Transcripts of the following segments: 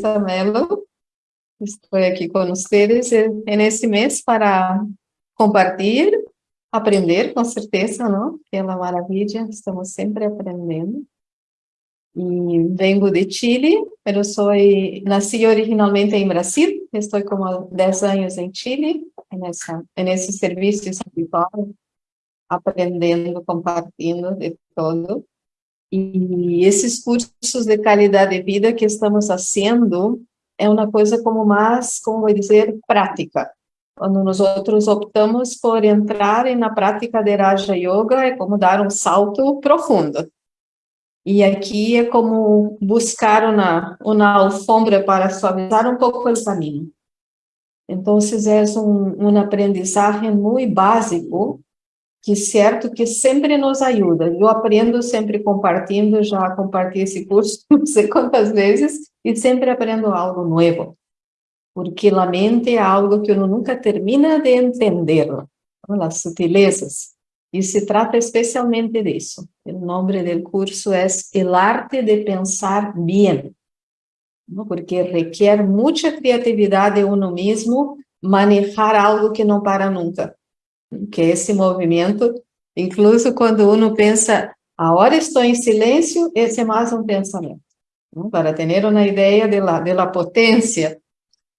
Teresa Mello. Estou aqui com vocês nesse mês para compartilhar, aprender, com certeza, não? Que é uma maravilha, estamos sempre aprendendo. E vengo de Chile, mas sou nasci originalmente em Brasil, estou como 10 anos em Chile, nessa nesse serviço espiritual, aprendendo, compartilhando de todo. E esses cursos de qualidade de vida que estamos fazendo é uma coisa como mais, como vou dizer, prática. Quando nós outros optamos por entrar na prática de Raja Yoga, é como dar um salto profundo. E aqui é como buscar uma, uma alfombra para suavizar um pouco o caminho. Então, é um, um aprendizagem muito básico que certo que sempre nos ajuda. Eu aprendo sempre compartilhando, já compartilhei esse curso não sei quantas vezes, e sempre aprendo algo novo. Porque a mente é algo que eu nunca termina de entender, as sutilezas. E se trata especialmente disso. O nome do curso é El Arte de Pensar Bien, porque requer muita criatividade em uno mesmo manejar algo que não para nunca que é esse movimento, incluso quando uno pensa, agora estou em silêncio, esse é mais um pensamento, para ter uma ideia de la, de la potência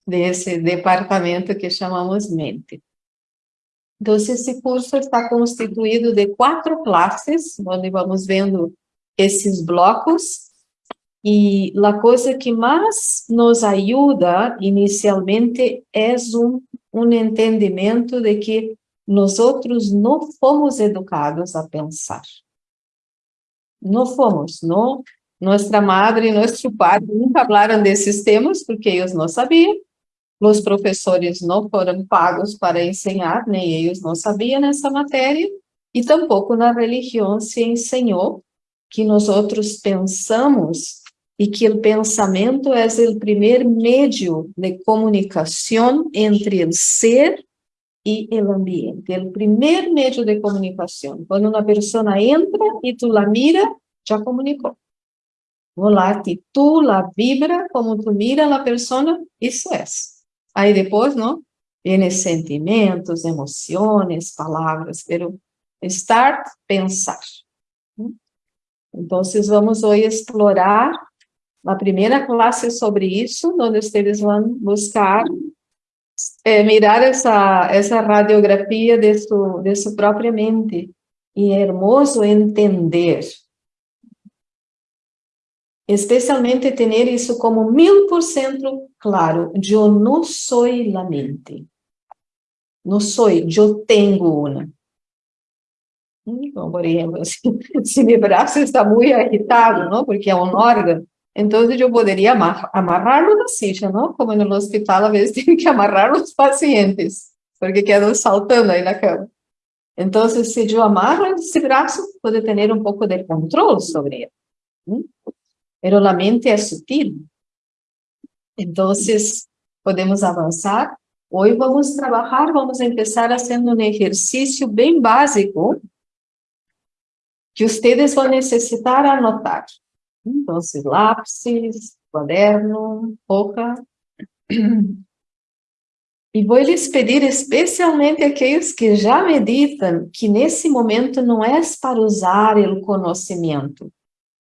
desse departamento que chamamos mente. Então, esse curso está constituído de quatro classes, onde vamos vendo esses blocos, e a coisa que mais nos ajuda inicialmente é um, um entendimento de que nós outros não fomos educados a pensar. Não fomos, não. Nossa madre e nosso pai nunca falaram desses temas, porque eles não sabiam. Os professores não foram pagos para ensinar, nem eles não sabiam nessa matéria. E tampouco na religião se ensinou que nós outros pensamos e que o pensamento é o primeiro meio de comunicação entre o ser e o ambiente. o primeiro meio de comunicação. Quando uma pessoa entra e tu la mira, já comunicou. Olá, tu la vibra, como tu mira a pessoa, isso é. Aí depois, não? Vem sentimentos, emoções, palavras, pero start, pensar. Então, vamos hoje explorar a primeira classe sobre isso, onde vocês vão buscar é, mirar essa, essa radiografia de, su, de sua própria mente. E é hermoso entender. Especialmente ter isso como mil por cento claro. Eu não sou a mente. Não sou, eu tenho uma. Então, por exemplo, se, se meu braço está muito agitado, não? porque é um órgão, então, eu poderia amarrar-lo na silla, não? Como no hospital, às vezes, tem que amarrar os pacientes, porque quedam saltando aí na cama. Então, se eu amarro esse braço, pode ter um pouco de controle sobre ele. Mas a mente é sutil. Então, podemos avançar. Hoje vamos trabalhar, vamos começar fazendo um exercício bem básico que vocês vão necessitar anotar. Então, lápis, caderno, boca. E vou lhes pedir especialmente aqueles que já meditam, que nesse momento não é para usar o conhecimento,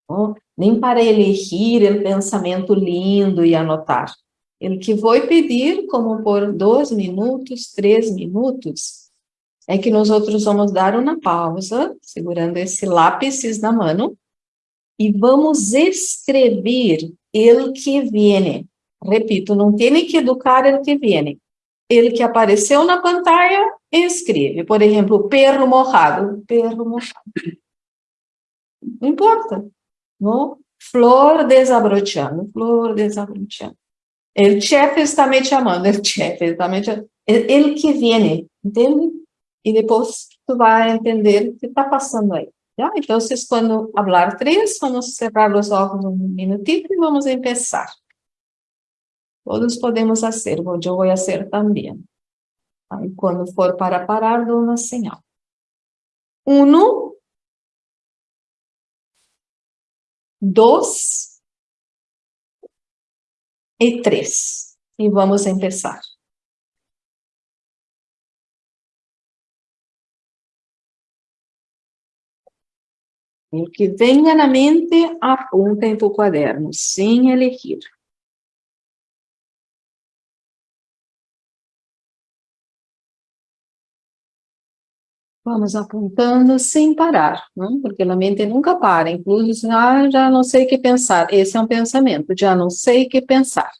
não? nem para elegir o pensamento lindo e anotar. O que vou pedir, como por dois minutos, três minutos, é que nós outros vamos dar uma pausa, segurando esse lápis na mão, e vamos escrever ele que vem. Repito, não tem que educar ele que vem. Ele que apareceu na pantalla, escreve. Por exemplo, perro mojado. Perro mojado. Não importa. Não? Flor desabrochando. Flor desabrochando. O chefe está me chamando. O chefe está me chamando. Ele que vem, entende? E depois tu vai entender o que está passando aí. ¿Ya? Entonces, cuando hablar tres, vamos cerrar los ojos un minutito y vamos a empezar. Todos podemos hacer, yo voy a hacer también. Aí, quando for para parar, dou uma señal. Uno, dos, e três. E vamos começar. O que venha na mente, apunta em tu quaderno, sem elegir. Vamos apontando sem parar, não? Né? porque a mente nunca para, inclusive, ah, já não sei o que pensar. Esse é um pensamento, já não sei o que pensar.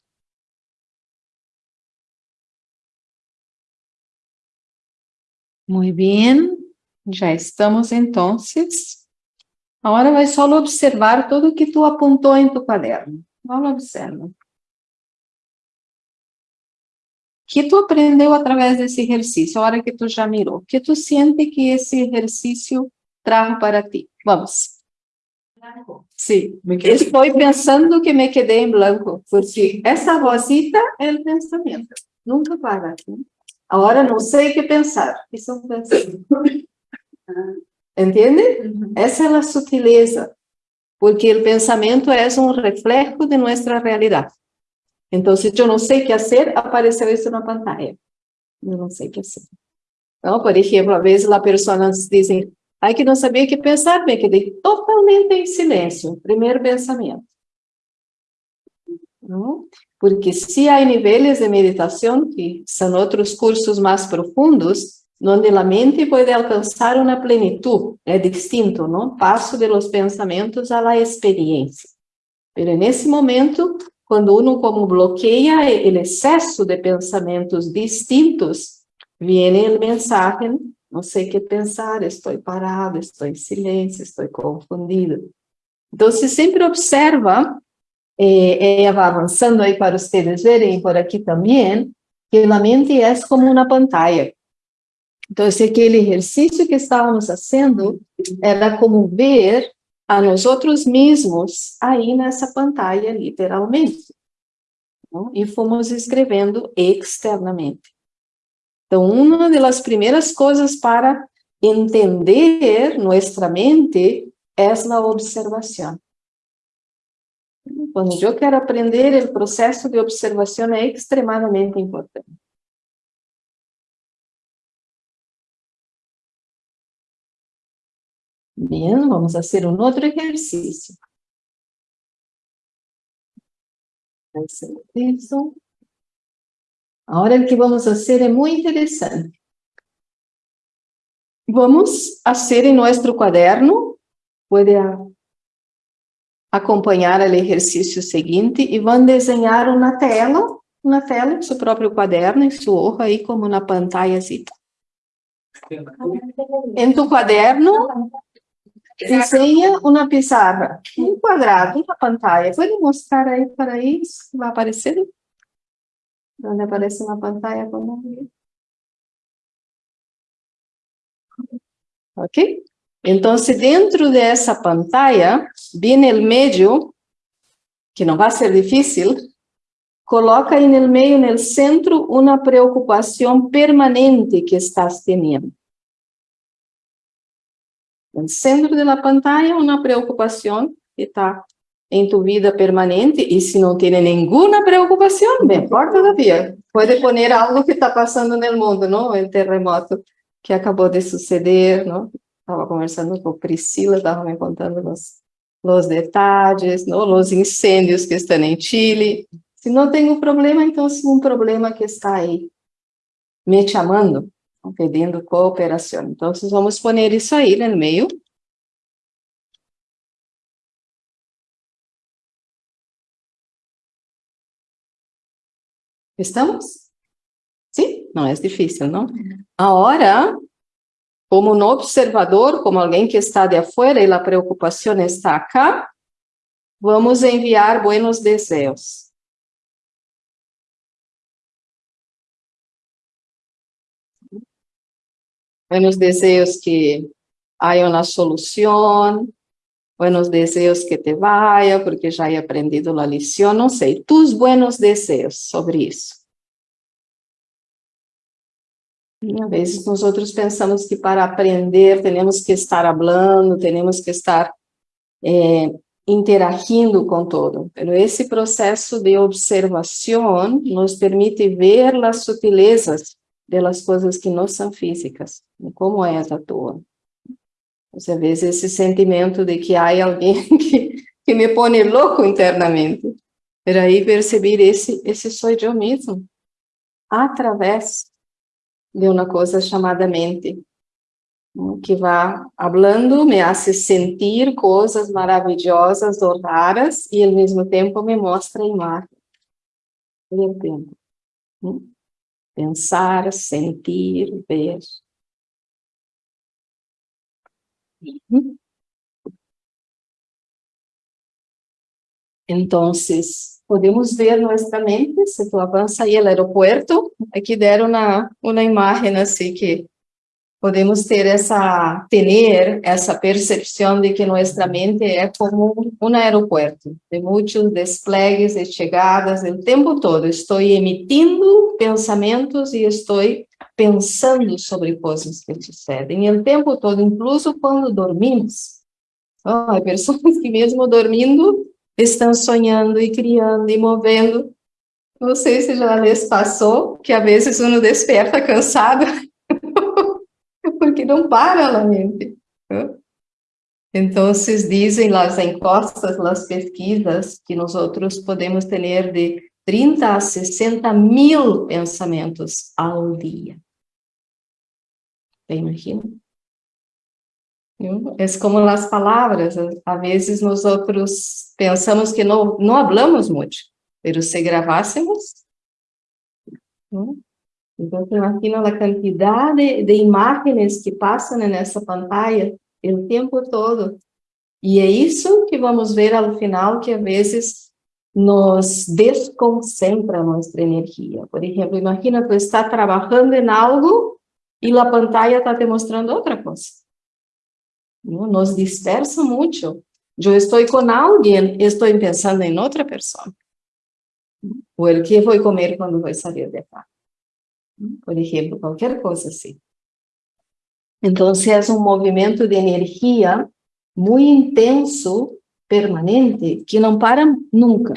Muito bem, já estamos então Agora vai só observar tudo o que tu apontou em tu caderno. Vamos observar. O que tu aprendeu através desse exercício, a hora que tu já mirou? O que tu sente que esse exercício traz para ti? Vamos. Sim, estou pensando que me quedei em branco, porque essa vozita é o pensamento, nunca para. Agora não sei o que pensar, isso é um pensamento. ¿Entiende? Uh Esa es la sutileza, porque el pensamiento es un reflejo de nuestra realidad. Entonces, yo no sé qué hacer, apareceu isso na pantalla. Eu não sei o que fazer. Então, por exemplo, às vezes as pessoas dizem, ai que não sabia o que pensar, me quedei totalmente em silêncio. Primeiro pensamento. Não? Porque se há níveis de meditação, que são outros cursos mais profundos, donde la mente puede alcanzar una plenitud, es distinto, ¿no? Paso de los pensamientos a la experiencia. Pero en momento, cuando uno como bloquea el exceso de pensamientos distintos, viene el mensaje, no sé qué pensar, estoy parado, estoy en silencio, estoy confundido. Entonces, siempre observa, eh, ella va avanzando ahí para ustedes verem por aquí también, que la mente es como una pantalla. Então, esse aquele exercício que estávamos fazendo era como ver a nós outros mesmos aí nessa pantalha, literalmente. Não? E fomos escrevendo externamente. Então, uma das primeiras coisas para entender nossa mente é a observação. Quando eu quero aprender, o processo de observação é extremadamente importante. Bien, vamos a hacer un otro ejercicio. Eso. Ahora el que vamos a hacer es muy interesante. Vamos a hacer en nuestro cuaderno, puede acompanhar o exercício seguinte e vão desenhar uma tela, uma tela em seu próprio caderno, em sua hoja, aí como na pantalha. Em tu caderno, Desenha uma pizarra, um quadrado, uma pantalla. Pode mostrar aí para isso? Vai aparecer? Onde aparece uma pantalla como Ok? Então, dentro dessa pantalla, bem no meio, que não vai ser difícil, coloca aí no meio, no centro, uma preocupação permanente que estás tendo. No centro de la pantalla, una preocupación que está en tu vida permanente y si no tiene ninguna preocupación, mejor todavía. Puede poner algo que está pasando en el mundo, ¿no? El terremoto que acabó de suceder, ¿no? Estaba conversando con Priscila, estaba me contando los, los detalles, ¿no? Los incendios que están en Chile. Si no tengo problema, entonces un problema que está ahí me chamando, pedindo cooperação. Então, vamos poner isso aí no meio. Estamos? Sim? Não é difícil, não? Agora, como no observador, como alguém que está de afuera e a preocupação está acá, vamos enviar buenos deseos. Buenos deseos que haya una solución, buenos deseos que te vaya, porque ya he aprendido la lección, no sé, tus buenos deseos sobre eso. E a vezes nosotros pensamos que para aprender tenemos que estar hablando, tenemos que estar eh, interagindo com todo. Pero esse processo de observação nos permite ver as sutilezas das coisas que não são físicas, como é a tua. Você vê esse sentimento de que há alguém que, que me põe louco internamente. Pero aí perceber esse, esse sou eu mesmo, através de uma coisa chamada mente que vai falando, me hace sentir coisas maravilhosas ou raras e ao mesmo tempo me mostra a imagem. Eu tempo. Pensar, sentir, ver. Então, podemos ver nossa mente, se tu avança aí no aeroporto, aqui deram uma, uma imagem assim que podemos ter essa, ter essa percepção de que nossa mente é como um aeroporto, de muitos desplegues e chegadas o tempo todo. Estou emitindo pensamentos e estou pensando sobre coisas que sucedem o tempo todo, incluso quando dormimos. Oh, há pessoas que mesmo dormindo estão sonhando e criando e movendo. Não sei se já lhes passou, que às vezes uno desperta cansado não para a mente. Então, dizem as encuestas, as pesquisas, que nós outros podemos ter de 30 a 60 mil pensamentos ao dia. Imagina? É como as palavras, às vezes nós outros pensamos que não, não falamos muito, mas se gravássemos, então, imagina a quantidade de imagens que passam nessa pantalla o tempo todo. E é isso que vamos ver ao final, que às vezes nos desconcentra nossa energia. Por exemplo, imagina tu está trabalhando em algo e a pantalla está te mostrando outra coisa. Nos dispersa muito. Eu estou com alguém, estou pensando em outra pessoa. Ou o que vou comer quando vou sair de casa por exemplo, qualquer coisa assim. Então, é um movimento de energia muito intenso, permanente, que não para nunca.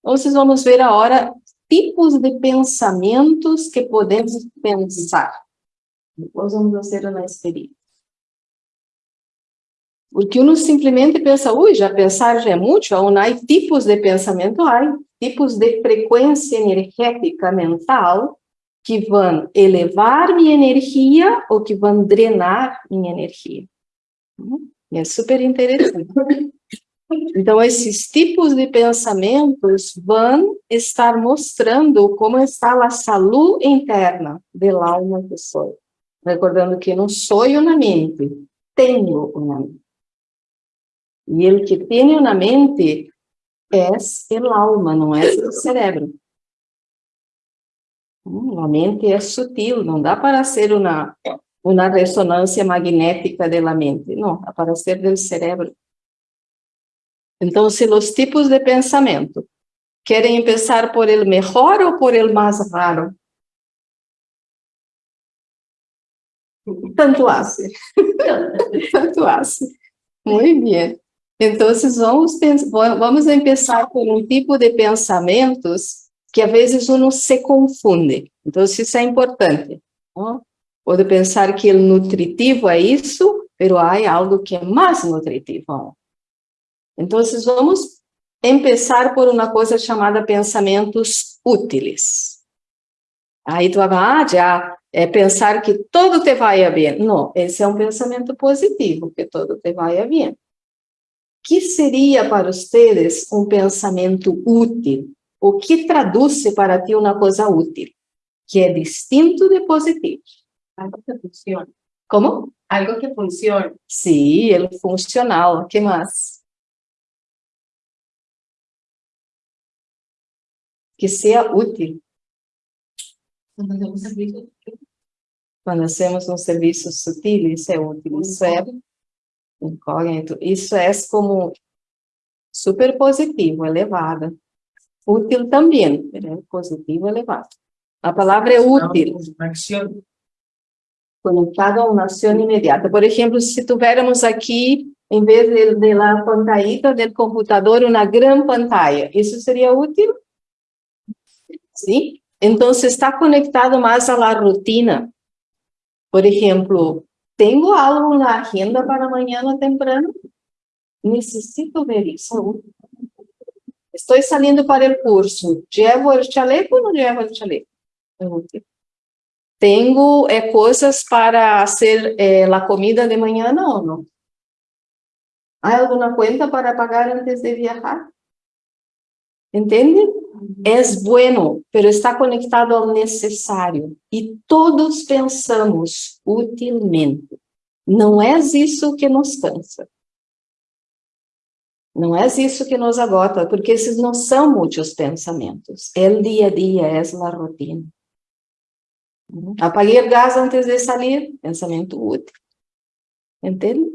Então, vocês vamos ver agora tipos de pensamentos que podemos pensar. Depois vamos fazer uma experiência. Porque uno simplesmente pensa, ui, já pensar já é muito, ou não há tipos de pensamento, há tipos de frequência energética mental que vão elevar minha energia ou que vão drenar minha energia. É super interessante. Então, esses tipos de pensamentos vão estar mostrando como está a saúde interna da alma que sou. Recordando que não sou na mente, tenho uma mente. E o que tenho na mente é o alma, não é o cérebro. A mente é sutil, não dá para ser uma, uma ressonância magnética da mente, não, dá para ser do cérebro. Então, se os tipos de pensamento querem começar por el melhor ou por el mais raro? Tanto hace. Tanto hace. Muito bem. Então, vamos, vamos começar por um tipo de pensamentos que às vezes uno se confunde. Então, isso é importante. Não? Pode pensar que o nutritivo é isso, mas há algo que é mais nutritivo. Então, vamos começar por uma coisa chamada pensamentos úteis. Aí tu vai, ah, já, é pensar que tudo te vai bem. Não, esse é um pensamento positivo, que tudo te vai bem. que seria para vocês um pensamento útil? O que traduz para ti uma coisa útil, que é distinto de positivo. Algo que funciona. Como? Algo que funciona. Sim, ele funcional. O que mais? Que seja útil. Quando hacemos serviço. Quando hacemos um serviço sutil, isso é útil. Isso é incógnito. Isso é como super positivo, elevado. Útil também, positivo elevado. A palavra é útil. Conectado a uma ação imediata. Por exemplo, se tivéssemos aqui em vez de, de la pantallita del computador, uma grande pantalla. Isso seria útil? Sim. Então, está conectado mais à la rutina. Por exemplo, tenho algo na agenda para amanhã temprano? Necessito ver isso. Estou saindo para o curso. Llevo o chaleco ou não llevo o chaleco? Tenho é, coisas para fazer é, a comida de manhã ou não? Há alguma conta para pagar antes de viajar? Entende? É bueno, pero está conectado ao necessário. E todos pensamos utilmente. Não é isso que nos cansa. Não é isso que nos agota, porque esses não são muitos pensamentos. É o dia a dia, é a rotina. Apaguei o gás antes de sair, pensamento útil. Entende?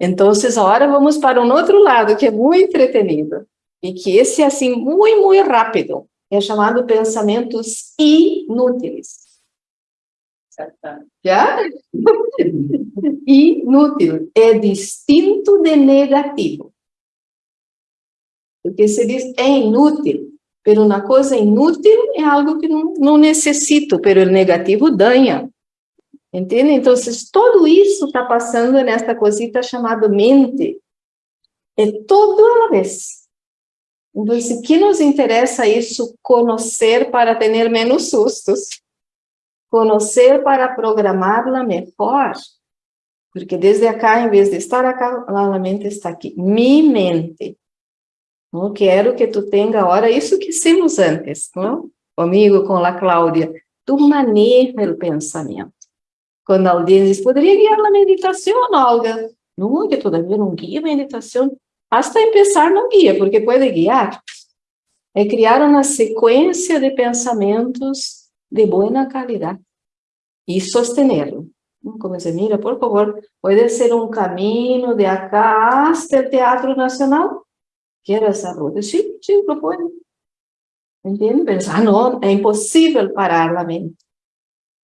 Então, agora vamos para um outro lado, que é muito entretenido. E que esse é, assim, muito, muito rápido. É chamado pensamentos inúteis. Já? Inútil. É distinto de negativo. Porque se diz é inútil, pero uma coisa inútil é algo que não, não necessito, pero o negativo danha. Entende? Então, tudo isso está passando nesta cosita chamada mente. É tudo a vez. Então, o que nos interessa isso? Conhecer para ter menos sustos. Conhecer para programá-la melhor. Porque desde acá, em vez de estar acá, a mente está aqui. Mi mente. Não quero que tu tenha agora isso que hicimos antes, não? Comigo, com a Cláudia. Tu maneja o pensamento. Quando alguém diz, poderia guiar a meditação, Olga? Não, que todavia não guia a meditação. Hasta empezar não guia, porque pode guiar. É criar uma sequência de pensamentos de boa qualidade e sostenerlo. Como se mira, por favor, pode ser um caminho de acá hasta o Teatro Nacional, Quero essa ruta. Sim, sim, lo puedo. Entende? Pensar, ah, não, é impossível parar a mente.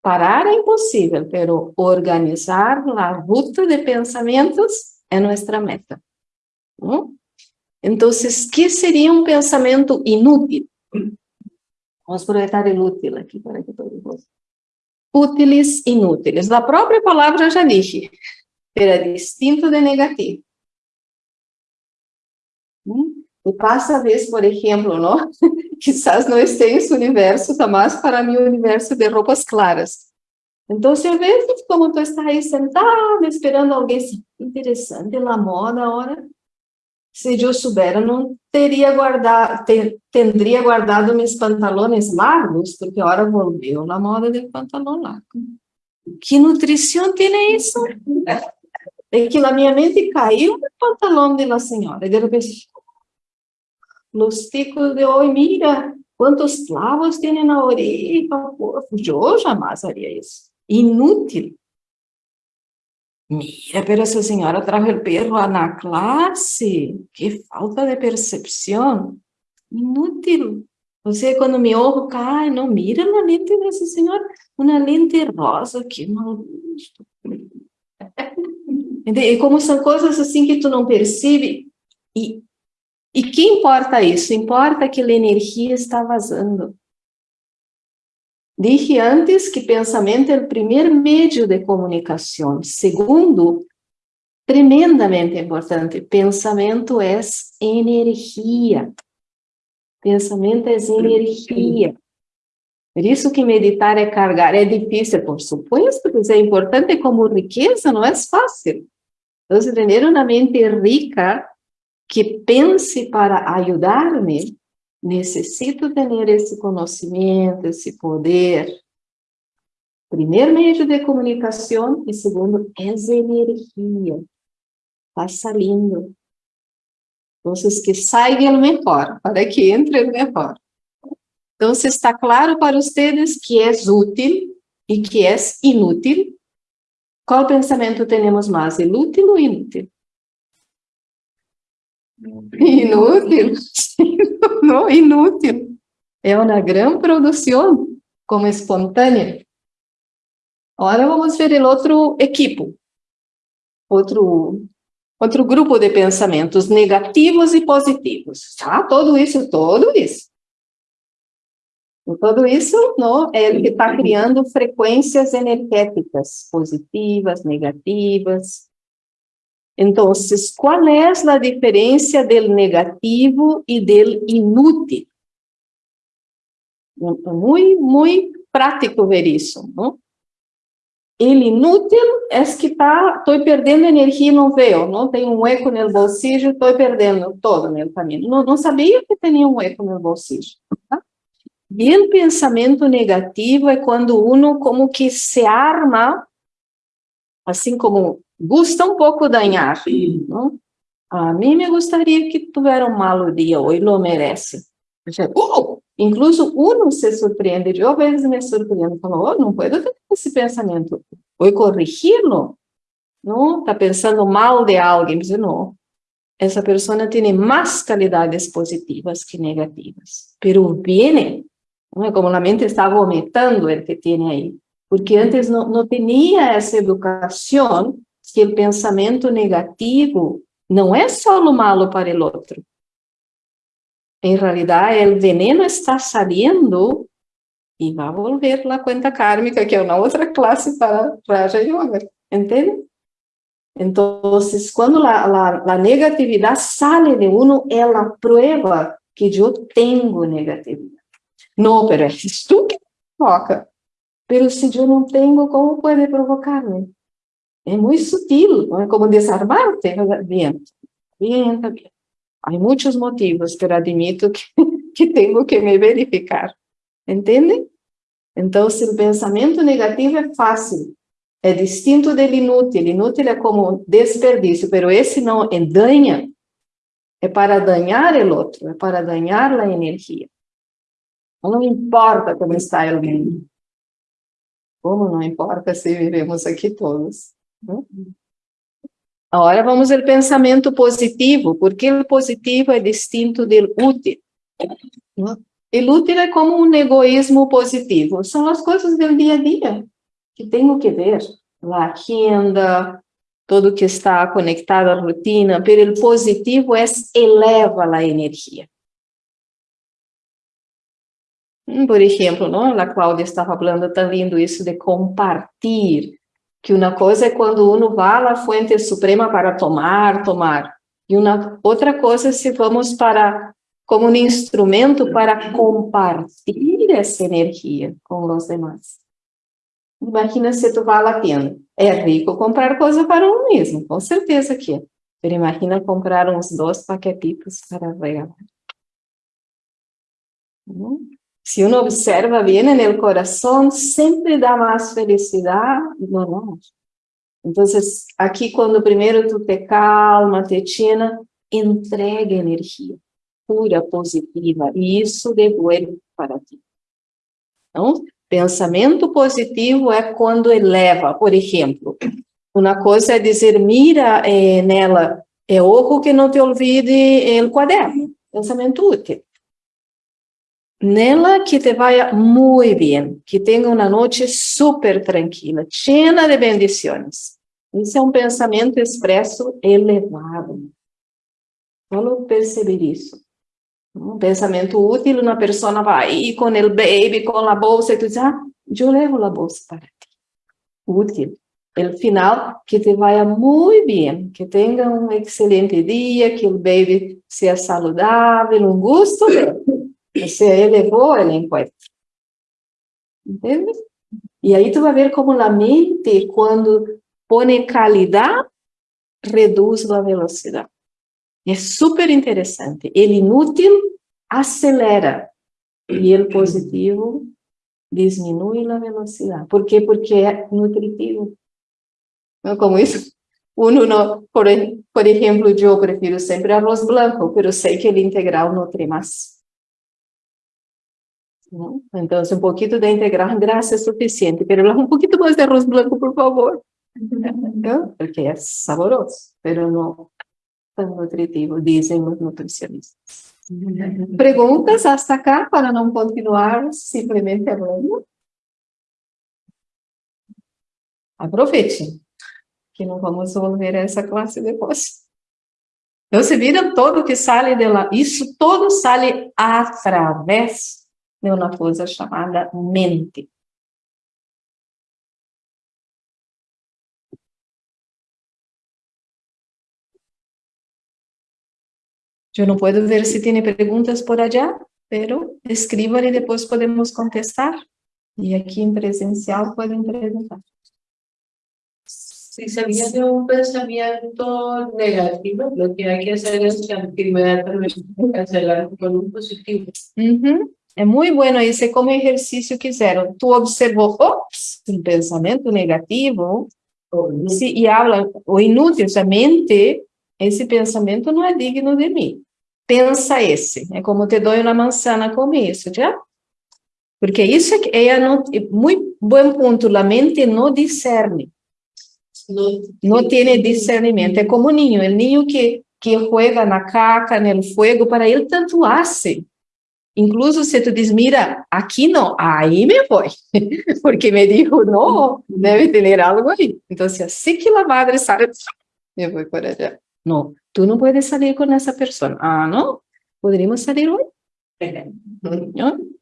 Parar é impossível, pero organizar a ruta de pensamentos é nossa meta. Não? Então, o que seria um pensamento inútil? Vamos aproveitar inútil aqui para que todos Úteis, inúteis. A própria palavra já disse, era distinto de negativo. E passa a vez, por exemplo, não? quizás não esteja esse universo, está mais para mim o universo de roupas claras. Então, às vezes, como tu está aí sentado, esperando alguém, interessante, na moda, agora, se eu soubesse, não teria guardado, ter, teria guardado meus pantalones largos, porque agora volveu na moda de pantalão largo. Que nutrição tem isso? É que na minha mente caiu o pantalão de uma senhora, e de repente, los ticos de hoy, mira, quantos clavos tem na orelha, eu jamais faria isso. Inútil. Mira, pero essa senhora trajo o perro na classe. Que falta de percepção. Inútil. Você, quando me olho, cai, não mira na lente dessa senhora, uma lente rosa, que mal visto. E como são coisas assim que tu não percebe, e e que importa isso? Importa que a energia está vazando. Dije antes que pensamento é o primeiro meio de comunicação. Segundo, tremendamente importante, pensamento é energia. Pensamento é energia. Por isso que meditar é carregar. É difícil, por supuesto, mas é importante como riqueza, não é fácil. Então, ter uma mente rica que pense para ajudar-me, necessito ter esse conhecimento, esse poder. Primeiro meio de comunicação e segundo, é energia. Está saindo. Então, que saia o melhor, para que entre o melhor. Então, está claro para vocês que é útil e que é inútil. Qual pensamento temos mais, inútil ou inútil? Inútil, não, inútil. É uma grande produção, como espontânea. Agora vamos ver o outro equipo. outro, outro grupo de pensamentos negativos e positivos. Tá? Todo isso, todo isso. Tudo isso não, é ele que está criando frequências energéticas, positivas, negativas. Então, qual é a diferença do negativo e do inútil? Muito, muito prático ver isso, não? Ele inútil é que tá, estou perdendo energia e não vejo, não tenho um eco no bolsillo, estou perdendo todo no caminho. Não, não sabia que tinha um eco no bolsillo. Tá? E o pensamento negativo é quando uno como que se arma, assim como gusta um pouco danhar. Não? A mim me gostaria que tivesse um malo dia hoje, lo merece. Uh! Incluso uno se surpreende, eu vezes me surpreendo, falo, oh, não posso ter esse pensamento, vou corrigi-lo, não? Está pensando mal de alguém, mas não. Essa pessoa tem mais qualidades positivas que negativas, pero viene, não é como a mente está vomitando o que tem aí, porque antes não, não tinha essa educação que o pensamento negativo não é só o malo para o outro, en realidad el veneno está saliendo y va a volver la cuenta kármica, que é uma outra classe para Raja Yoga, entende? Entonces, quando la, la, la negatividad sale de uno, ela prueba que eu tenho negatividade. Não, pero es tú que provoca. Pero se eu não tenho, como pode provocar-me? É muito sutil, é como desarmar-te. Bien, bien, bien. Há muitos motivos, pero admito que, que tenho que me verificar. Entende? Então, se o pensamento negativo é fácil, é distinto do inútil. Inútil é como desperdício, pero esse não é danha, é para danhar o outro, é para danhar a energia. Não importa como está mundo. Como não importa se vivemos aqui todos. Agora vamos ao pensamento positivo, porque o positivo é distinto do útil. O útil é como um egoísmo positivo, são as coisas do dia a dia que tenho que ver, a agenda, tudo que está conectado à rotina, mas o positivo é eleva a energia. Por exemplo, não? a Cláudia estava falando tão lindo isso de compartilhar, que uma coisa é quando uno vai à fonte suprema para tomar, tomar, e uma outra coisa é se vamos para como um instrumento para compartilhar essa energia com os demais. Imagina se tu vai à tienda. É rico comprar coisa para um mesmo, com certeza que é. Mas imagina comprar uns dois paquetitos para regalar. Hum? Se uno observa bem no coração, sempre dá mais felicidade no nós. Então, aqui, quando primeiro tu te calma, te tina, entrega energia pura, positiva, e isso devolve para ti. Então, pensamento positivo é quando eleva, por exemplo, uma coisa é dizer, mira eh, nela, é oco que não te olvide o quaderno, pensamento útil. Nela que te vaya muy bien, que tenga una noche súper tranquila, llena de bendiciones. Esse é um pensamento expresso elevado. Só perceber isso. Um pensamento útil, uma pessoa vai com o baby, com a bolsa, e tu diz, ah, eu levo a bolsa para ti. Útil. El final, que te vaya muy bien, que tenga um excelente dia, que o baby seja saudável, um gosto. Você elevou o encontro. Entende? E aí tu vai ver como a mente, quando põe qualidade, reduz a velocidade. É super interessante. Ele inútil acelera e ele positivo diminui a velocidade. Por quê? Porque é nutritivo. Não como isso? Uno não, por, por exemplo, eu prefiro sempre arroz branco, mas sei que o integral nutre mais. ¿No? Entonces, un poquito de integral grasa es suficiente, pero un poquito más de arroz blanco, por favor, ¿no? porque es saboroso, pero no tan nutritivo, dicen los nutricionistas. ¿Preguntas hasta acá para no continuar simplemente hablando? Aprovechen, que não vamos volver a essa classe depois. Então, se vira todo que sai de lá, isso todo sai através de uma coisa chamada mente. Eu não posso ver se tem perguntas por allá, pero escrevam e depois podemos contestar. E aqui em presencial podem perguntar. Si se viene un pensamiento negativo, lo que hay que hacer es inmediatamente cancelar con un positivo. Uhum. É muito bueno esse como exercício que fizeram. Tu observou, ops, um pensamento negativo, se, e habla, o inútil, a mente, esse pensamento não é digno de mim. Pensa esse. É como te dou uma manzana com isso, já? Porque isso é, é muito bom ponto. A mente não discerne. Não tem discernimento. É como o ninho. O ninho que, que joga na caca, no fogo, para ele tanto hace. Incluso se tu diz, mira, aqui não, aí me vou. Porque me dijo, não, deve ter algo aí. Então, assim que a madre sabe, me vou para allá. Não, tu não puedes sair com essa pessoa. Ah, não? Poderíamos sair hoje? ¿No?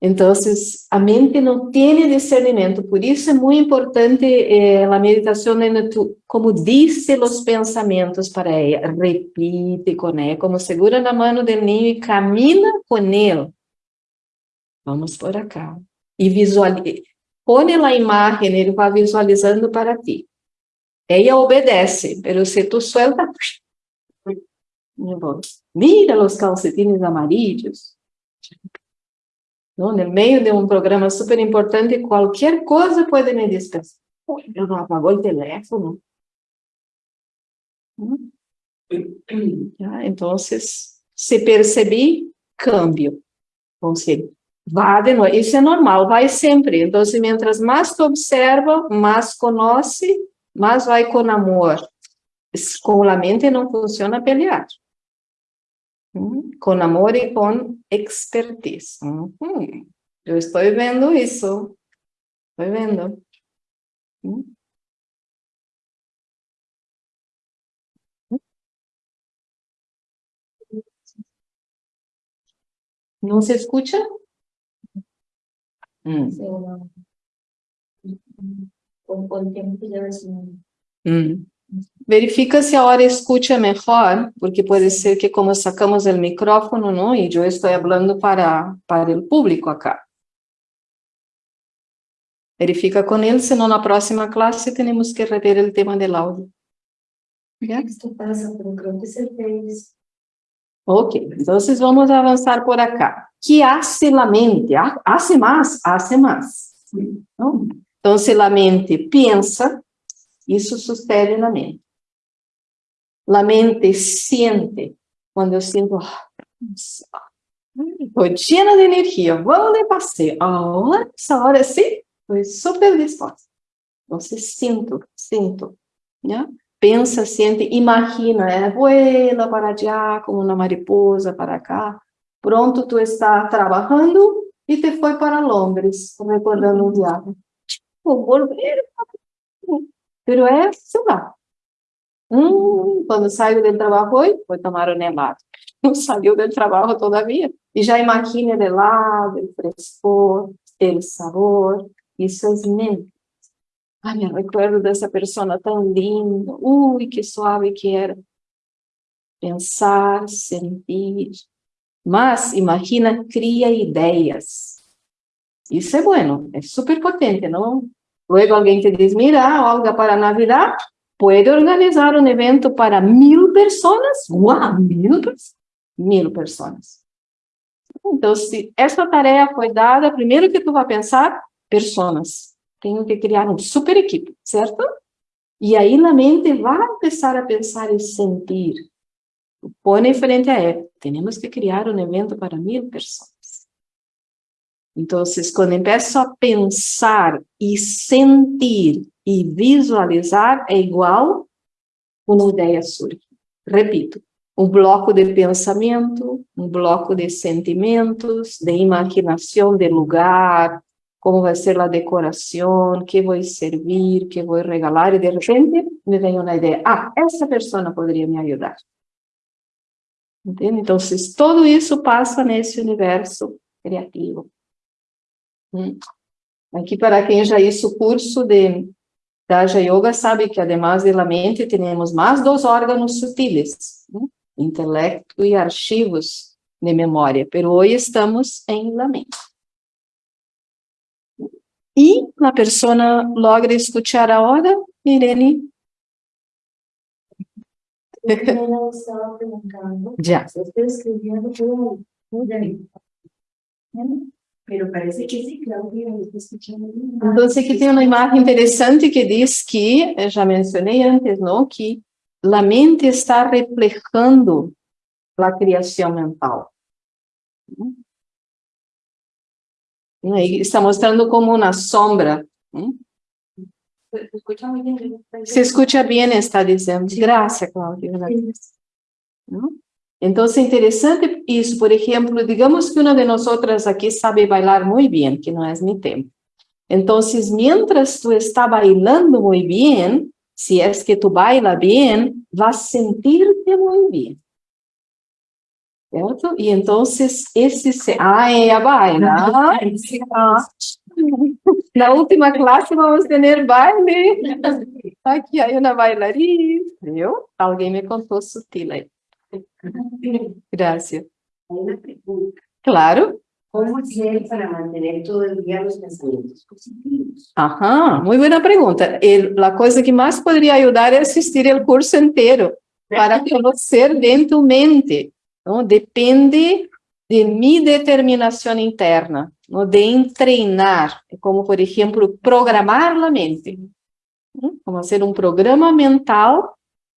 Entonces, a mente não tem discernimento, por isso é muito importante eh, a meditação, como dice os pensamentos para ela, repite com ela, como segura na mão do ninho e camina com ele. Vamos por acá. E visualiza, põe a imagem, ele vai visualizando para ti. Ela obedece, mas se tu suelta, mira os calcetines amarillos, no meio de um programa super importante, qualquer coisa pode me dispensar. Eu não apagou o teléfono. Hum? Então, se percebi. Ou seja, vá de novo. Isso é normal, vai sempre. Então, mientras mais tu observa, mais conhece, mais vai com amor. Com a mente não funciona pelear. Com amor e com expertise. Uhum. Eu estou vendo isso. Estou vendo. Uhum. Não se escuta? Hum. Hum. Verifica se a hora escuta melhor, porque pode ser que como sacamos o micrófono, não, e eu estou falando para, para o público acá. Verifica com ele, senão na próxima classe temos que rever o tema do áudio. Esto pasa, pero creo que se fez. Ok, então vamos avançar por acá. Que hace la mente? Hace mais? Hace mais. Então, se a mente pensa, isso sucede na mente. A mente sente, quando eu sinto, estou cheia de energia, vou de passeio, agora, essa hora sim, estou super disposta. Então, sinto, sinto, né? pensa, sente, imagina, é, voela para allá como uma mariposa para cá, pronto, tu está trabalhando e te foi para Londres, recordando um viagem. Vou volver Pero é, sei lá. Quando saiu do trabalho, foi, foi tomar um helado. Não saiu do trabalho todavia. E já imagina o helado, o frescor, o sabor. Isso é mente. Ai, me recuerdo dessa pessoa tão linda. Ui, que suave que era. Pensar, sentir. Mas, imagina, cria ideias. Isso é bueno, é super potente, não? Luego alguien te dice, mira, Olga, para Navidad, ¿puede organizar un evento para mil personas? ¡Wow! Mil personas. Mil personas. Então, se essa tarefa foi dada, primeiro que tu vai pensar, personas. Tenho que criar um super equipe, certo? E aí na mente vai começar a pensar e sentir. Põe frente a ela. Temos que criar um evento para mil pessoas. Então, quando começo a pensar e sentir e visualizar, é igual uma ideia surge. Repito, um bloco de pensamento, um bloco de sentimentos, de imaginação de lugar, como vai ser a decoração, que vou servir, que vou regalar, e de repente, me vem uma ideia. Ah, essa pessoa poderia me ajudar. Entende? Então, todo isso passa nesse universo criativo. Hum. Aqui, para quem já hizo o curso de Raja Yoga, sabe que, además da mente, temos mais dois órgãos sutis, né? intelecto e arquivos de memória, pero hoje estamos em la mente. E a pessoa logra escutar agora, Irene? Eu estava perguntando. Já. Eu estou escrevendo por aí. Pero parece que sí, Claudia, Então, tem uma imagem interessante que diz que, já mencionei antes, não, que a mente está reflejando a criação mental. Aí está mostrando como uma sombra. Se escuta bem, está dizendo. Graças, Cláudia. Então, é interessante isso. Por exemplo, digamos que uma de nós aqui sabe bailar muito bem, que não é meu tempo. Então, mientras tu está bailando muito bem, se é que tu baila bem, vas sentir-te muito bem. Certo? E então, esse... Se... Ah, ela baila. Ah. Na última classe, vamos ter baile. Aqui aí uma bailarina. Viu? Alguém me contou sutil aí. Gracias. Claro. ¿Cómo hacer para mantener todo el día los pensamientos positivos? Ajá, muy buena pregunta. El, la cosa que más podría ayudar es asistir el curso entero para conocer de tu mente. ¿no? Depende de mi determinación interna, de entrenar, como por ejemplo, programar la mente. Como hacer un programa mental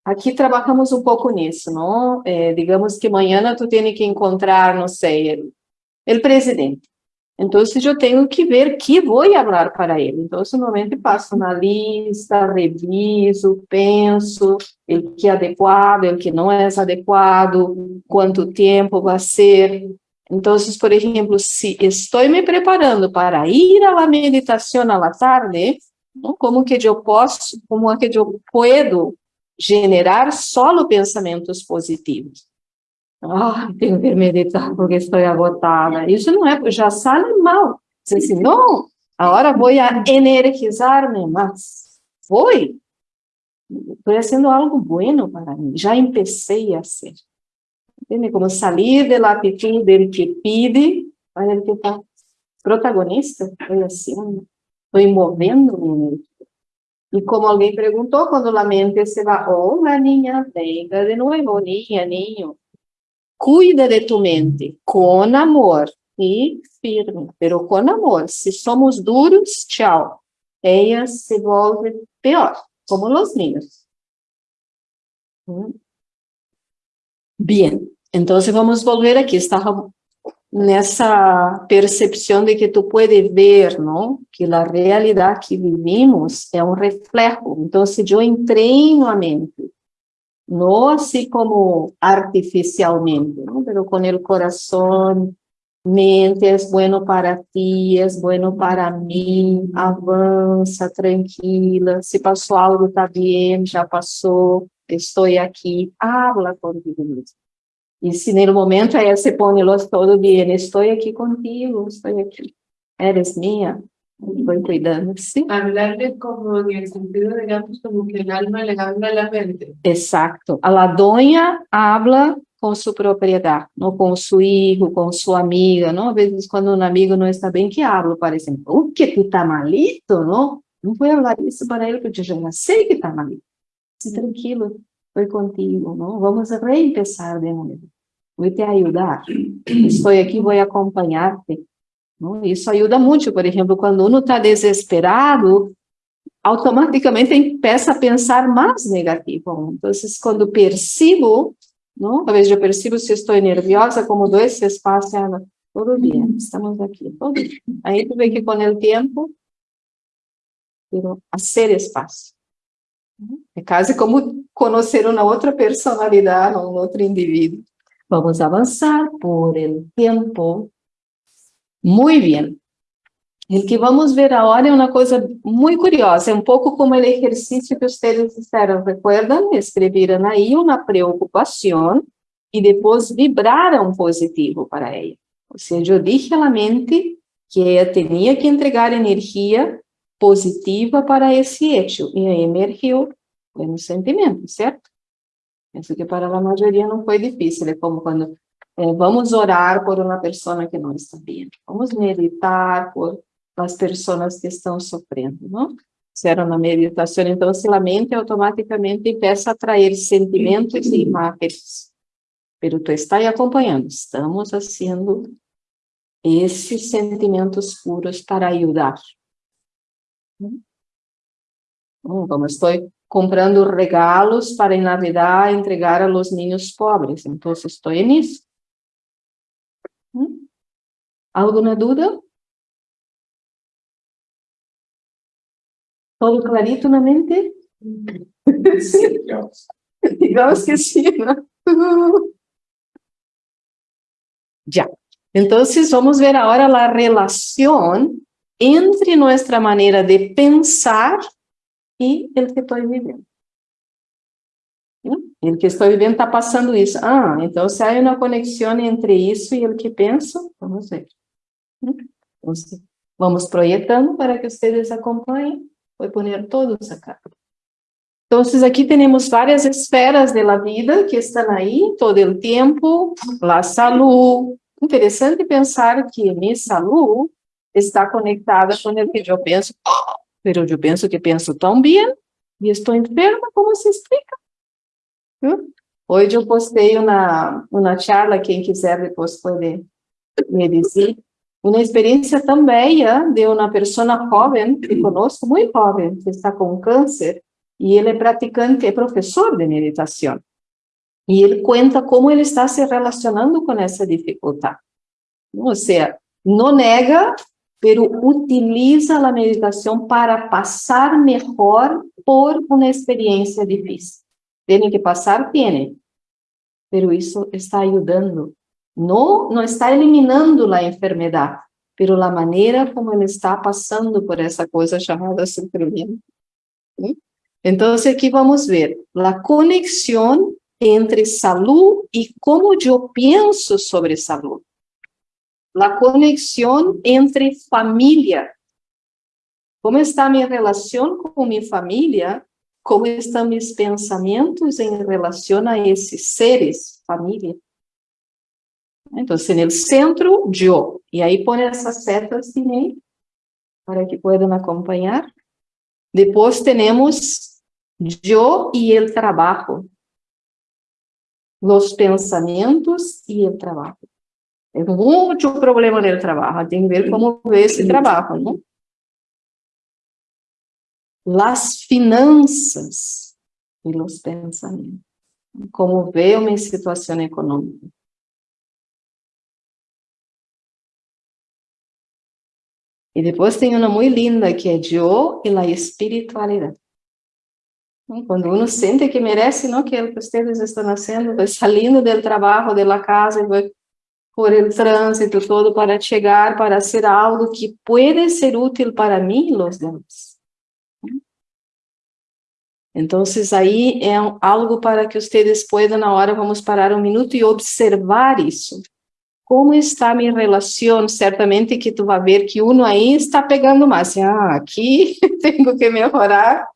Aqui trabalhamos um pouco nisso, não? É, digamos que amanhã tu tem que encontrar, não sei, o presidente. Então, eu tenho que ver que vou falar para ele. Então, normalmente passo na lista, reviso, penso, o que é adequado, o que não é adequado, quanto tempo vai ser. Então, por exemplo, se estou me preparando para ir à meditação à tarde, como que eu posso, como é que eu puedo generar solo pensamentos positivos. Ah, tenho que meditar porque estou agotada. Isso não é, já sai mal. Diz assim, não, agora vou energizar-me mais. Foi. Estou fazendo algo bueno para mim. Já comecei a ser. Entende? Como sair da atitude dele que pede para ele que está protagonista. Estou assim, estou movendo-me e como alguém perguntou, quando a mente se vai, hola niña, venga de novo, niña, niño. Cuida de tu mente com amor e firme, pero com amor. Se somos duros, tchau. Ella se volve pior, como os niños. Bien, então vamos volver aqui. Estava nessa percepção de que tu pode ver, não? Que a realidade que vivimos é um reflexo. Então, se eu entreino a mente, não assim como artificialmente, não? Pero com o coração, mente, é bueno para ti, é bueno para mim, avança, tranquila, se passou algo, está bem, já passou, estou aqui, habla contigo mesmo. E se no momento ella se pone los todo bem, estou aqui contigo, estou aqui, eres minha, voy cuidando, ¿sí? Hablarle como en el sentido, digamos, como que el alma le habla a la mente. Exacto. A la doña habla com sua propriedade, não com seu filho, com sua amiga, não? Às vezes, quando um amigo não está bem, que habla, parece, o que, tu está malito, não? Não vou falar isso para ele, porque eu já sei que está malito. Se tranquilo, estou contigo, não? Vamos reempezar de novo. Vou te ajudar. Estou aqui, vou acompanhar-te. Isso ajuda muito, por exemplo, quando uno está desesperado, automaticamente empieza a pensar mais negativo. Então, quando percebo, não? talvez eu percebo se estou nerviosa, como dou esse espaço, ela, tudo bem, estamos aqui. Aí tu vê que com o tempo, a ser espaço. É quase como conhecer uma outra personalidade, um outro indivíduo. Vamos avançar por el tempo. Muy bien. O que vamos ver agora é uma coisa muito curiosa, é um pouco como o exercício que vocês fizeram, recuerdan? Escreveram aí uma preocupação e depois vibraram positivo para ela. Ou seja, eu dije à mente que ela tinha que entregar energia positiva para esse hecho, e aí emergiu um sentimento, certo? Penso que para a maioria não foi difícil, é como quando é, vamos orar por uma pessoa que não está bem, vamos meditar por as pessoas que estão sofrendo, não? Fizeram na meditação, então se a mente automaticamente começa a sentimentos e imagens. Pero tu está aí acompanhando, estamos fazendo esses sentimentos puros para ajudar. Como estou comprando regalos para em Navidad entregar a los niños pobres, então estou nisso. Alguma dúvida? Todo clarito na mente? Sim. Digamos que sim, ¿no? Já. Então, vamos ver agora a relação entre nossa maneira de pensar e o que estou vivendo. O que estou vivendo está passando isso. Ah, então se há uma conexão entre isso e o que penso, vamos ver. Vamos projetando para que vocês acompanhem. Vou pôr todos acá. Então, aqui temos várias esferas da vida que estão aí todo o tempo. A saúde. Interessante pensar que minha saúde está conectada com o que eu penso, mas eu penso que penso tão bem e estou enferma, como se explica? Hoje eu postei uma, uma charla, quem quiser depois pode me dizer, uma experiência tão bela de uma pessoa jovem que conosco, muito jovem, que está com câncer, e ele é praticante, é professor de meditação. E ele conta como ele está se relacionando com essa dificuldade. Ou seja, não nega, pero utiliza a meditação para passar melhor por uma experiência difícil. Tem que passar, tem, pero isso está ajudando. Não, não está eliminando a enfermidade, pero a maneira como ele está passando por essa coisa chamada sofrimento. Então, aqui vamos ver a conexão entre saúde e como eu penso sobre saúde la conexión entre familia. ¿Cómo está mi relación con mi familia? ¿Cómo están mis pensamientos en relación a esses seres, familia? Entonces, en el centro, yo. Y ahí pone esas setas también para que puedan acompañar. Después tenemos yo y el trabajo. Los pensamientos y el trabajo. É muito problema no trabalho, tem que ver como ver esse trabalho, não? Las finanças e os pensamentos. Como ver uma situação econômica. E depois tem uma muito linda que é eu e a espiritualidade. Quando uno sente que merece, não, que é o vocês estão fazendo, saindo do trabalho, da casa, por el trânsito todo para chegar, para ser algo que pode ser útil para mim e os demais. Então, aí é algo para que vocês possam, na hora, vamos parar um minuto e observar isso. Como está minha relação? Certamente que tu vai ver que uno aí está pegando mais. Ah, aqui tenho que melhorar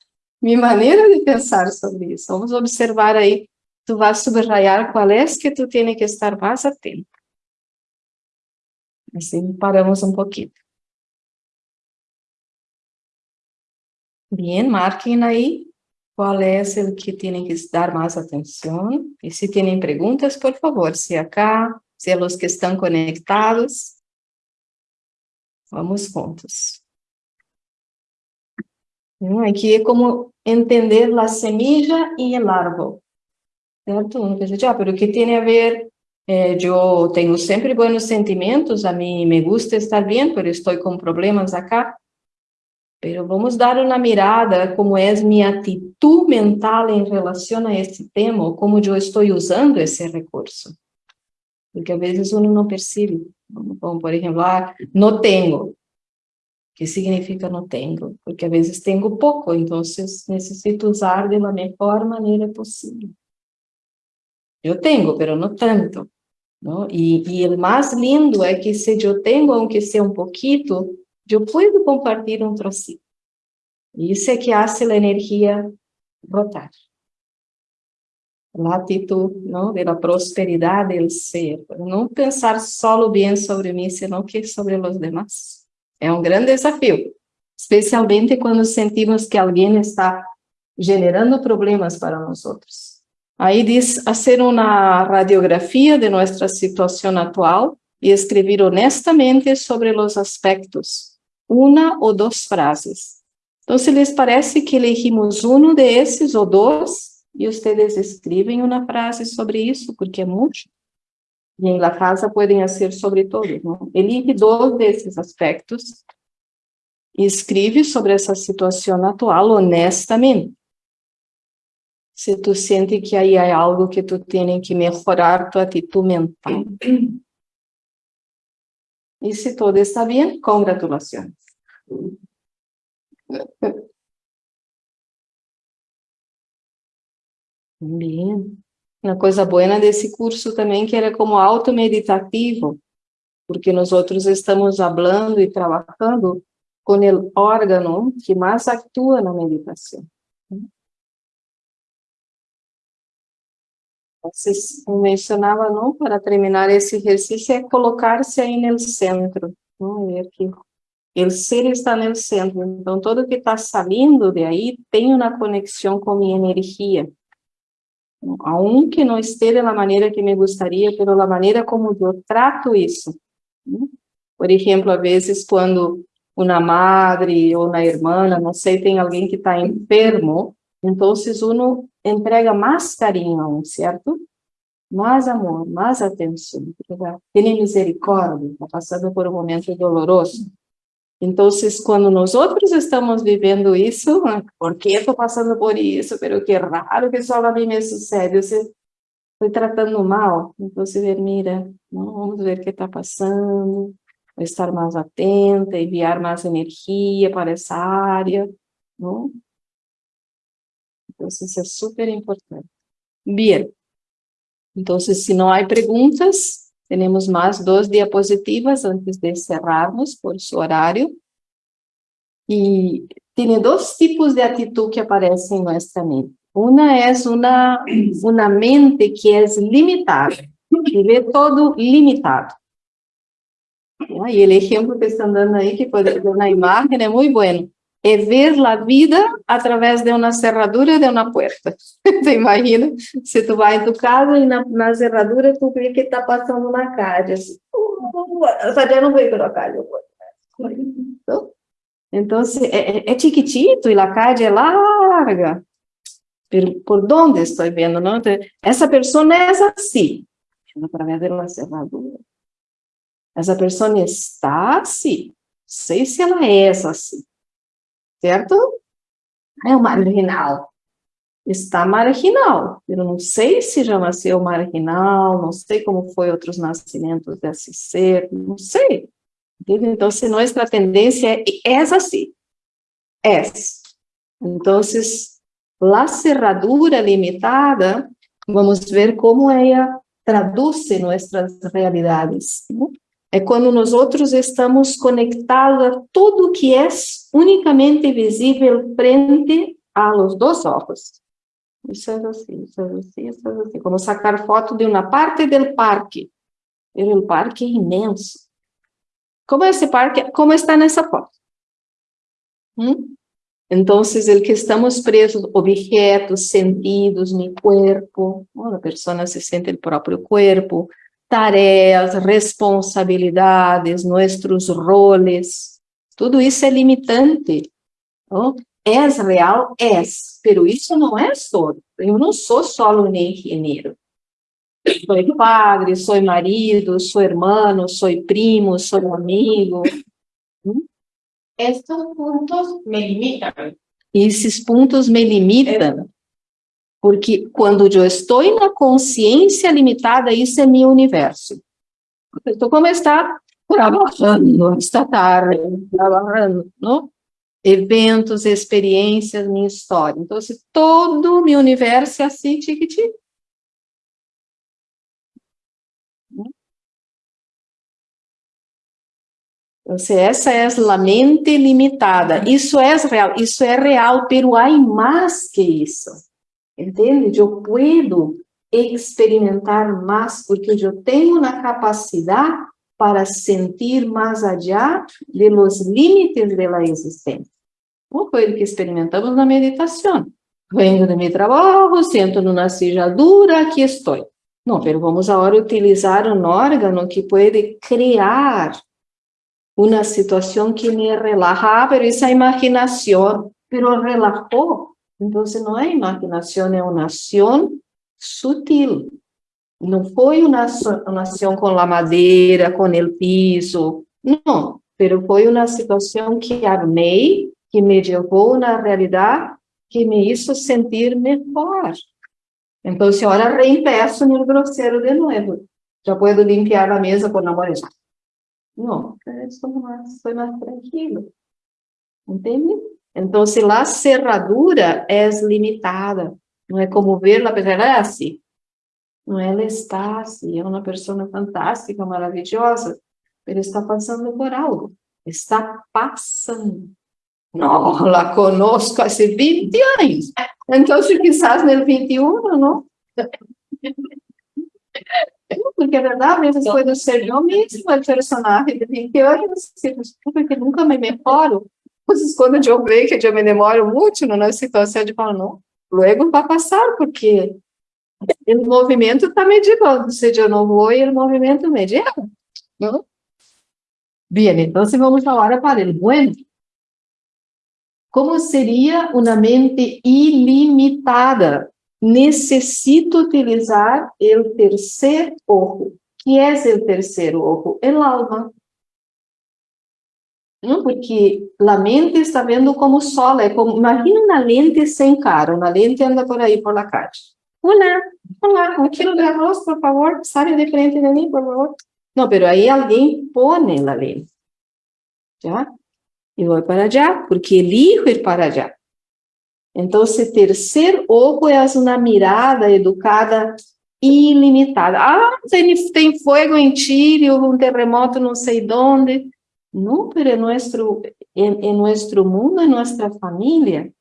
minha maneira de pensar sobre isso. Vamos observar aí. Tu vai subrayar qual é que tu tem que estar mais atento. Assim, paramos um pouquinho. Bem, marquem aí qual é o que tem que dar mais atenção. E se têm perguntas, por favor, se acá, se é os que estão conectados. Vamos juntos. Aqui é como entender a semilla e o árbol. Certo? Ah, pero o que tem a ver eh, eu tenho sempre bons sentimentos, a mim me gusta estar bem, mas estou com problemas acá. Pero vamos dar uma mirada como é minha atitude mental em relação a este tema, como eu estou usando esse recurso. Porque às vezes uno não percebe. Como, por exemplo, ah, não tenho. que significa não tenho, porque às vezes tenho pouco, então necessito usar de la melhor maneira possível. Eu tenho, pero não tanto. Não? E, e o mais lindo é que se eu tenho, aunque seja um pouquinho, eu posso compartilhar um trocinho. Isso é que faz a energia rotar. A atitude não, da prosperidade do ser. Não pensar só o bem sobre mim, senão que sobre os demais. É um grande desafio, especialmente quando sentimos que alguém está generando problemas para nós outros. Aí diz, fazer uma radiografia de nossa situação atual e escrever honestamente sobre os aspectos, uma ou duas frases. Então, se lhes parece que elegimos um desses ou dois, e vocês escrevem uma frase sobre isso, porque é muito. E em la casa podem ser sobre todos, não? Elige dois desses aspectos e escreve sobre essa situação atual honestamente se tu sente que aí há algo que tu tem que melhorar tua atitude mental. E se tudo está bem, congratulações. Bem. Uma coisa boa desse curso também que era como auto-meditativo, porque nós outros estamos falando e trabalhando com o órgão que mais atua na meditação. Vocês mencionava, não, para terminar esse exercício, é colocar-se aí no centro. Vamos ver aqui. O ser está no centro, então tudo que está saindo de aí tem uma conexão com minha energia. Aunque não esteja da maneira que me gostaria, pela da maneira como eu trato isso. Por exemplo, às vezes quando uma madre ou uma irmã, não sei, tem alguém que está enfermo, então uno entrega mais carinho a um, certo? Mais amor, mais atenção. Tem misericórdia, está passando por um momento doloroso. Então, quando nós outros estamos vivendo isso, por que estou passando por isso? Pero que raro que só a mim me sucede. Você estou tratando mal. Então, você mira, vamos ver o que está passando, estar mais atenta, enviar mais energia para essa área. Não? Então, isso é super importante. Bien. Então, se não há perguntas, temos mais duas diapositivas antes de cerrarmos por seu horário. E tem dois tipos de atitude que aparecem em nossa mente. Uma é uma, uma mente que é limitada, que vê todo limitado. E o exemplo que estão dando aí, que pode ver na imagem, é muito bueno é ver a vida através de uma cerradura de uma porta. tu imagina? Se tu vai em tu casa e na, na cerradura tu vê que está passando uma calle. Assim, uh, não veio pela calle. Então, então é, é chiquitito e a calle é larga. Por, por onde estou vendo? Não? Essa pessoa é assim, através de uma cerradura. Essa pessoa está assim. Sei se ela é assim certo? É o marginal. Está marginal. Eu não sei se já nasceu marginal, não sei como foi outros nascimentos desse ser, não sei. Então, se nossa tendência é, é assim, é. Então, a cerradura limitada, vamos ver como ela traduz nossas realidades. Né? É quando nós outros estamos conectados a tudo que é unicamente visível frente a los dois olhos. Isso é assim, isso é assim, isso é assim. Como sacar foto de uma parte do parque. O parque é imenso. Como é esse parque? Como está nessa foto? Hum? Então, o que estamos presos, objetos, sentidos, no corpo, a pessoa se sente o próprio corpo, tarefas, responsabilidades, nossos roles, tudo isso é limitante. Não? É real? É, pero isso não é todo. Eu não sou só um engenheiro. Sou padre, sou marido, sou irmão, sou primo, sou amigo. Estes pontos me limitam. Esses pontos me limitam. Porque quando eu estou na consciência limitada, isso é meu universo. Então, como está trabalhando esta tarde, trabalhando, não? Eventos, experiências, minha história. Então, se todo o meu universo é assim, tiquitinho. Então, essa é a mente limitada. Isso é real, isso é real, pero há mais que isso. Entende? Eu puedo experimentar mais porque eu tenho na capacidade para sentir mais allá de los límites de la existência. Como foi o que experimentamos na meditação. Venho de meu trabalho, sento numa silla dura, aqui estou. Não, mas vamos agora utilizar um órgão que pode criar uma situação que me relaja, mas essa imaginação, pero relajou. Então, não é imaginação, é uma ação sutil. Não foi uma, ação com a madeira, com o piso, não. Pero foi uma situação que armei, que me levou na realidade, que me hizo sentir melhor. Então, agora reempeço no grosseiro de novo. Já posso limpar a mesa com a mão. Não, estou estou mais tranquilo. Entende? Então, a cerradura é limitada. Não é como ver a pessoa, é assim. Não, ela está assim, é uma pessoa fantástica, maravilhosa, ele está passando por algo. Está passando. Não, la conosco há 20 anos. Então, quizás no 21, não? Porque é verdade, vezes pode ser eu mesmo o personagem de 20 anos, porque nunca me memoro. Mas quando eu vejo que eu me demoro muito na situação, eu falo, não, logo vai passar, porque o movimento está mediando, se eu não vou, o movimento media, não? Bem, então vamos agora para o bueno. Como seria uma mente ilimitada? Necessito utilizar o terceiro ojo. que é o terceiro ojo? O alma. Não? Porque a mente está vendo como sol, é como, imagina uma lente sem cara, uma lente anda por aí por la calle. Olá, olá, um quilo de arroz, por favor, saia de frente de mim, por favor. Não, pero aí alguém põe a lente. Já? E vou para allá, porque elijo ir para allá. Então, esse terceiro ojo é uma mirada educada ilimitada. Ah, tem, tem fogo em Chile, um terremoto não sei onde. Não, nuestro, en, en nuestro mundo, en nuestra familia,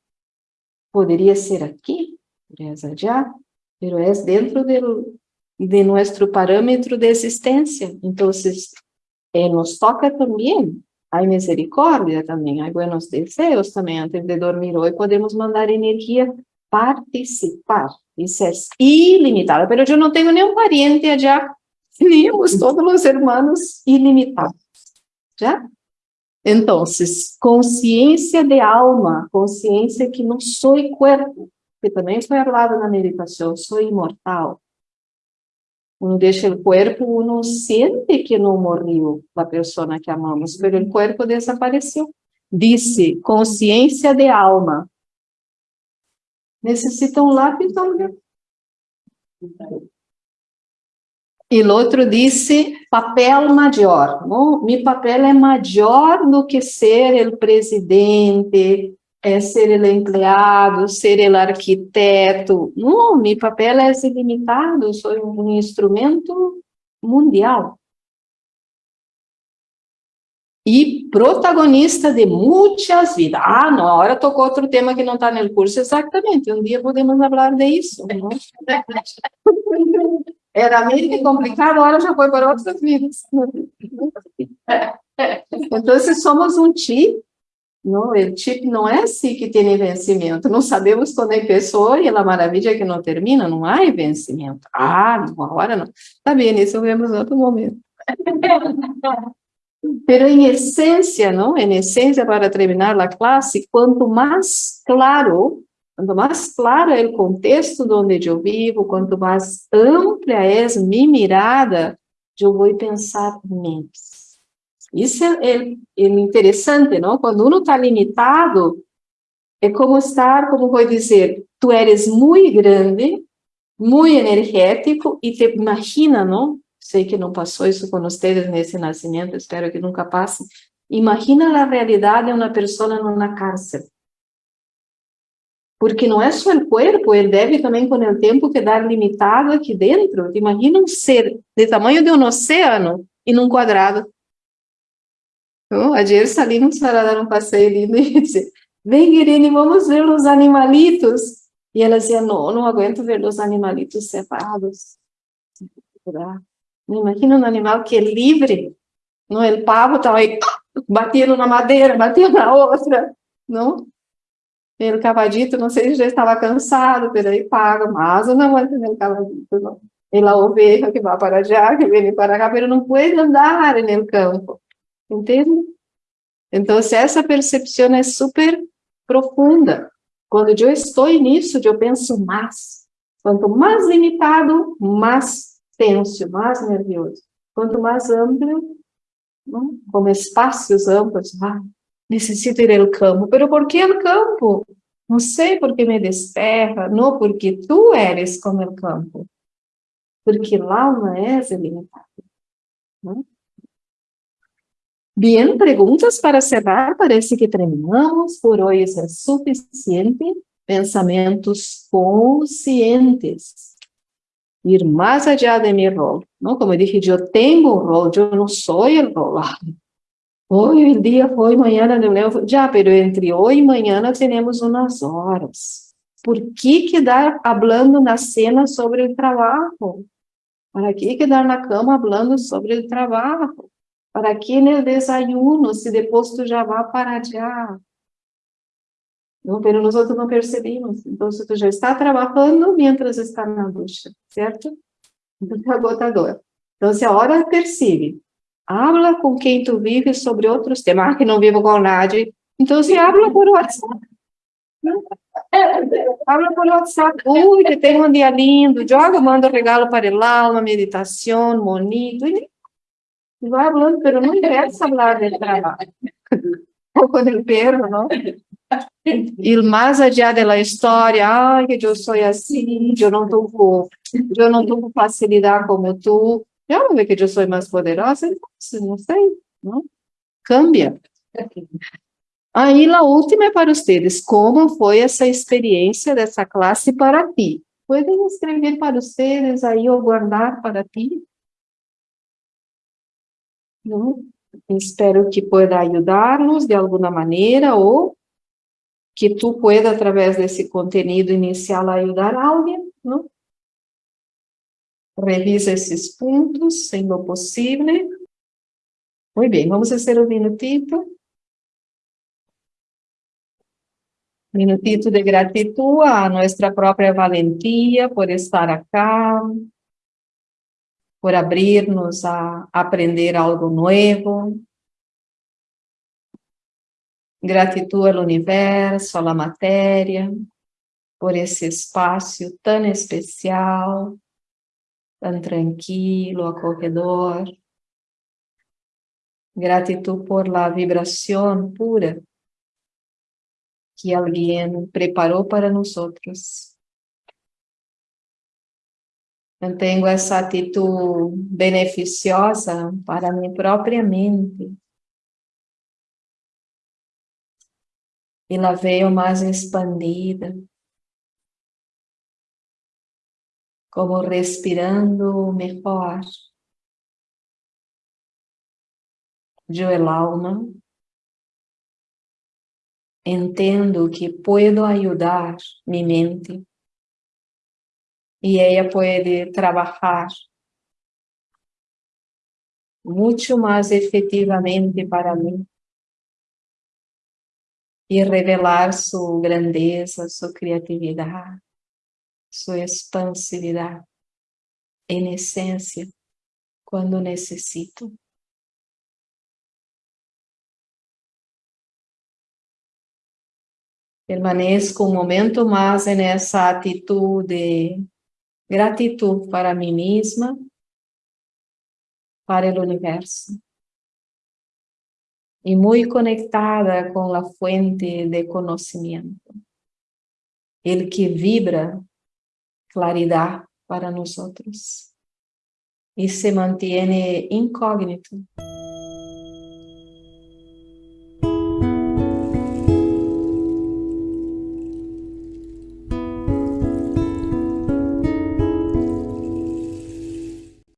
poderia ser aqui, poderia allá, pero é dentro del, de nosso parâmetro de existência. Então, eh, nos toca também, há misericórdia também, há buenos desejos também, antes de dormir hoje, podemos mandar energia participar, isso é ilimitado, mas eu não tenho nenhum parente allá, teníamos todos os irmãos ilimitados. Já? Então, consciência de alma, consciência que não sou corpo, que também foi falado na meditação, sou imortal. Uno deixa o corpo, uno sente que não morreu a pessoa que amamos, mas o corpo desapareceu. Disse, consciência de alma. Necessita um lápis, olha. E o outro disse papel maior. Não? Meu papel é maior do que ser o presidente, é ser o empregado, ser o arquiteto. Não, meu papel é ilimitado, sou um instrumento mundial. E protagonista de muitas vidas. Ah, não, agora tocou outro tema que não está no curso, exatamente. Um dia podemos falar disso. Era meio complicado, agora já foi para outras vidas. Então, somos um chip, não? o chip não é assim que tem vencimento, não sabemos quando é pessoa e a maravilha é que não termina, não há vencimento. Ah, não, agora não. Tá bem, isso vemos em outro momento. Pero em essência, não? Em essência, para terminar a classe, quanto mais claro Quanto mais claro é o contexto onde eu vivo, quanto mais ampla é minha mirada, eu vou pensar menos. Isso é, é, é interessante, não? Quando uno está limitado, é como estar, como vou dizer, tu eres muito grande, muito energético, e te imagina, não? sei que não passou isso com vocês nesse nascimento, espero que nunca passe. Imagina a realidade de uma pessoa numa cárcel. Porque não é só o corpo, ele deve também, com o tempo, quedar limitado aqui dentro. Imagina um ser do tamanho de um oceano e num quadrado. Então, a salimos para dar um passeio lindo e disse, vem, Irene, vamos ver os animalitos. E ela dizia, não, não aguento ver os animalitos separados. Imagina um animal que é livre. Não, o pavo estava aí, batendo na madeira, batendo na outra. Não? O cavadito, não sei se já estava cansado, pero aí paga, mas não aguenta o cavadito, não. E la oveja que vai para allá, que vem para cá, pero não pode andar no campo. Entende? Então, essa percepção é super profunda. Quando eu estou nisso, eu penso mais. Quanto mais limitado, mais tenso, mais nervioso. Quanto mais amplo, como espaços amplos, ah, necessito ir ao campo. Pero por que o campo? Não sei porque me desterra, não porque tu eres como o campo. Porque lá não é ilimitado. Não? Bien, preguntas para cerrar, parece que terminamos, por hoje é suficiente. Pensamentos conscientes. Ir mais allá de mi rol, ¿no? Como dije, eu tenho um rol, eu não sou o rol. Hoje o dia foi, amanhã não lembro. Já, pero entre hoje e amanhã temos umas horas. Por que quedar falando na cena sobre o trabalho? Para que quedar na cama falando sobre o trabalho? Para que no desayuno, se depois tu já vai para já? Não, pero nós não percebemos. Então, tu já está trabalhando mientras está na ducha, certo? Então, é agotador. Então, se a hora percebe, habla com quem tu vive sobre outros temas, ah, que não vivo com nadie, então se habla por WhatsApp. Habla por WhatsApp, ui, que tem um dia lindo, joga, manda um regalo para ele uma meditação, bonito, e vai falando, pero não interessa falar de trabalho. Ou com o perro, não? E mais adiante da história, ai, que eu sou assim, eu não eu não tenho facilidade como tu, eu não que eu sou mais poderosa, não sei, não? Cambia. Aí, a última é para vocês, como foi essa experiência dessa classe para ti? Podem escrever para vocês aí ou guardar para ti? Não? Espero que pueda ajudar-nos de alguma maneira ou que tu pueda, através desse conteúdo inicial, ajudar alguém, não? Revisa esses pontos, sendo possível. Muito bem, vamos fazer um minutito. Minutito de gratidão a nossa própria valentia por estar aqui, por abrir-nos a aprender algo novo. Gratidão ao universo, à matéria, por esse espaço tão especial, tão tranquilo, acolhedor. Gratidão por la vibração pura que alguém preparou para nós outros. Tenho essa atitude beneficiosa para minha própria mente. E la veio mais expandida. Como respirando melhor. Eu, el alma, entendo que puedo ajudar minha mente. Y ella puede trabajar mucho más efectivamente para mí y revelar su grandeza, su creatividad, su expansividad en esencia cuando necesito. Permanezco un momento más en esa actitud de Gratidão para mim mesma, para o universo. E muito conectada com a fuente de conhecimento. Ele que vibra claridade para nós outros. y se mantiene incógnito.